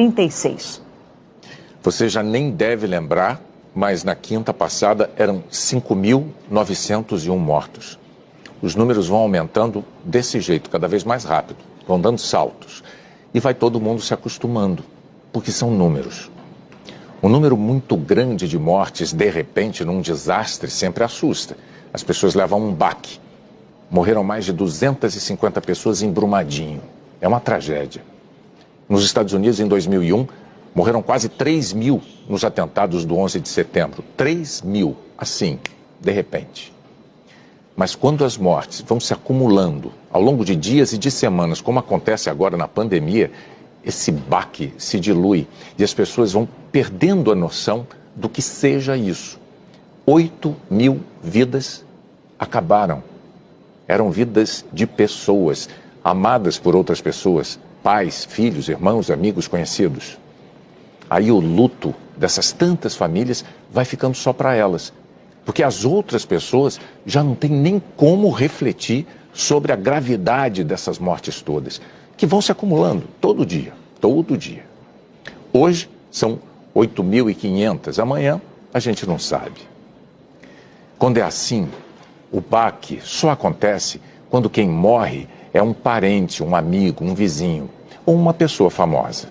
36. Você já nem deve lembrar, mas na quinta passada eram 5.901 mortos. Os números vão aumentando desse jeito, cada vez mais rápido, vão dando saltos. E vai todo mundo se acostumando, porque são números. Um número muito grande de mortes, de repente, num desastre, sempre assusta. As pessoas levam um baque. Morreram mais de 250 pessoas em Brumadinho. É uma tragédia. Nos Estados Unidos, em 2001, morreram quase 3 mil nos atentados do 11 de setembro. 3 mil, assim, de repente. Mas quando as mortes vão se acumulando ao longo de dias e de semanas, como acontece agora na pandemia, esse baque se dilui e as pessoas vão perdendo a noção do que seja isso. 8 mil vidas acabaram. Eram vidas de pessoas, amadas por outras pessoas, pais, filhos, irmãos, amigos, conhecidos. Aí o luto dessas tantas famílias vai ficando só para elas, porque as outras pessoas já não têm nem como refletir sobre a gravidade dessas mortes todas que vão se acumulando todo dia, todo dia. Hoje são 8.500, amanhã a gente não sabe. Quando é assim, o baque só acontece quando quem morre é um parente, um amigo, um vizinho ou uma pessoa famosa.